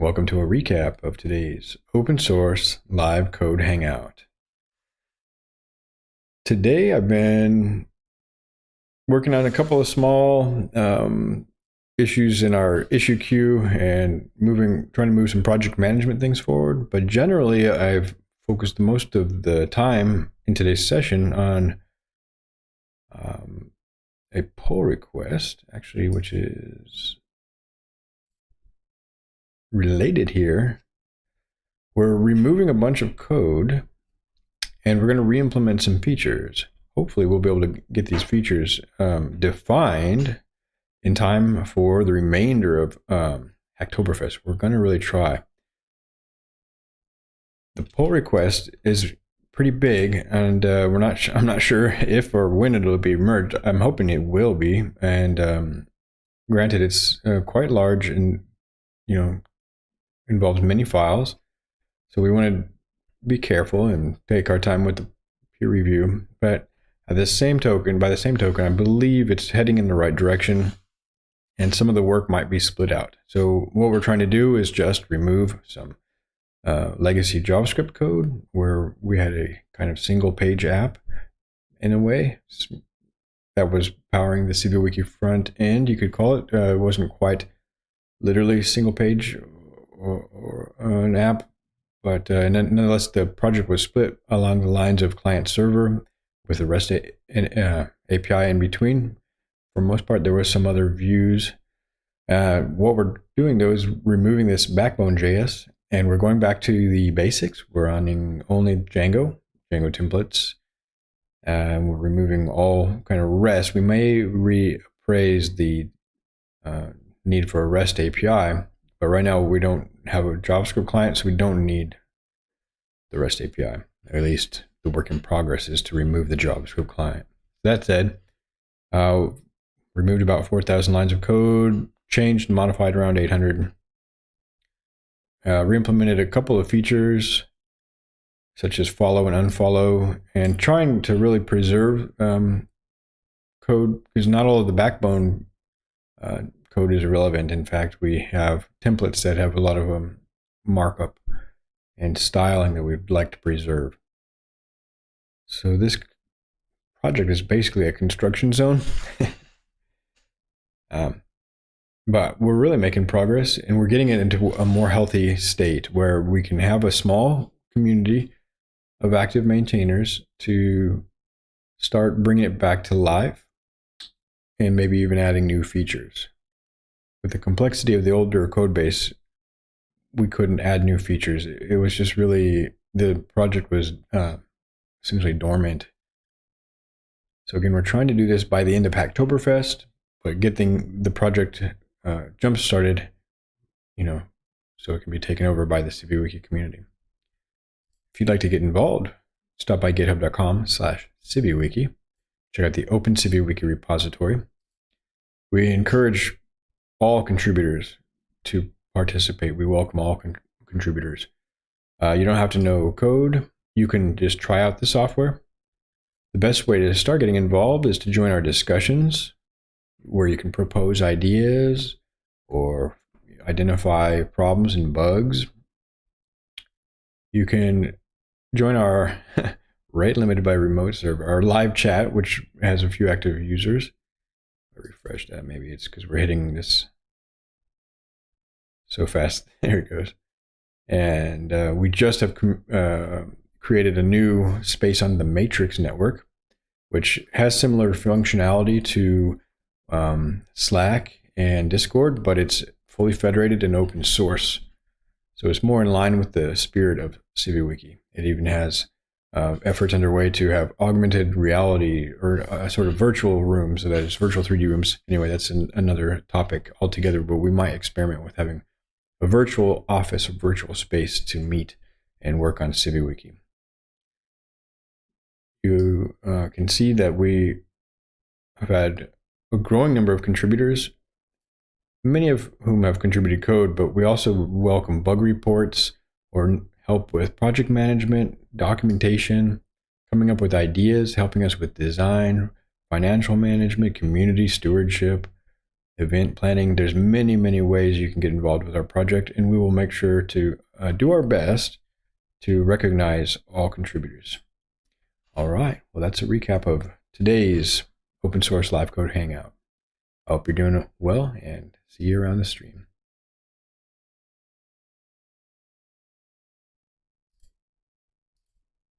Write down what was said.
Welcome to a recap of today's open source live code hangout. Today I've been working on a couple of small um, issues in our issue queue and moving, trying to move some project management things forward. But generally, I've focused most of the time in today's session on um, a pull request, actually, which is related here. We're removing a bunch of code and we're going to re-implement some features. Hopefully we'll be able to get these features um, defined in time for the remainder of um, Hacktoberfest. We're going to really try. The pull request is pretty big, and uh, we're not. I'm not sure if or when it'll be merged. I'm hoping it will be. And um, granted, it's uh, quite large and you know involves many files, so we want to be careful and take our time with the peer review. But at the same token, by the same token, I believe it's heading in the right direction and some of the work might be split out. So what we're trying to do is just remove some uh, legacy JavaScript code where we had a kind of single page app in a way that was powering the CiviWiki front end, you could call it. Uh, it wasn't quite literally single page or, or an app, but uh, nonetheless, the project was split along the lines of client server with the REST a, uh, API in between for most part, there was some other views. Uh, what we're doing though is removing this backbone JS and we're going back to the basics. We're running only Django, Django templates. And we're removing all kind of REST. We may reappraise the uh, need for a REST API, but right now we don't have a JavaScript client, so we don't need the REST API. At least the work in progress is to remove the JavaScript client. That said, uh, removed about 4,000 lines of code, changed and modified around 800. Uh, re-implemented a couple of features such as follow and unfollow and trying to really preserve um, code because not all of the backbone uh, code is relevant. In fact, we have templates that have a lot of um, markup and styling that we'd like to preserve. So this project is basically a construction zone. Um, but we're really making progress and we're getting it into a more healthy state where we can have a small community of active maintainers to start bringing it back to life and maybe even adding new features. With the complexity of the older code base, we couldn't add new features. It was just really, the project was uh, essentially dormant. So again, we're trying to do this by the end of Hacktoberfest but getting the project uh, jump started, you know, so it can be taken over by the CiviWiki community. If you'd like to get involved, stop by github.com slash CiviWiki. Check out the Open CiviWiki repository. We encourage all contributors to participate. We welcome all con contributors. Uh, you don't have to know code. You can just try out the software. The best way to start getting involved is to join our discussions where you can propose ideas or identify problems and bugs. You can join our rate limited by remote server, our live chat, which has a few active users. Refresh that. Maybe it's because we're hitting this so fast. there it goes. And uh, we just have uh, created a new space on the Matrix network, which has similar functionality to um, Slack and Discord, but it's fully federated and open source. So it's more in line with the spirit of CiviWiki. It even has uh, efforts underway to have augmented reality or a sort of virtual rooms, so that is virtual 3D rooms. Anyway, that's an, another topic altogether, but we might experiment with having a virtual office, a virtual space to meet and work on CiviWiki. You uh, can see that we have had a growing number of contributors, many of whom have contributed code, but we also welcome bug reports or help with project management, documentation, coming up with ideas, helping us with design, financial management, community stewardship, event planning. There's many, many ways you can get involved with our project, and we will make sure to uh, do our best to recognize all contributors. All right, well, that's a recap of today's Open Source Live Code Hangout. I hope you're doing well and see you around the stream.